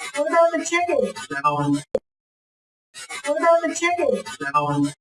What about the chicken? Down, What about the chicken? down,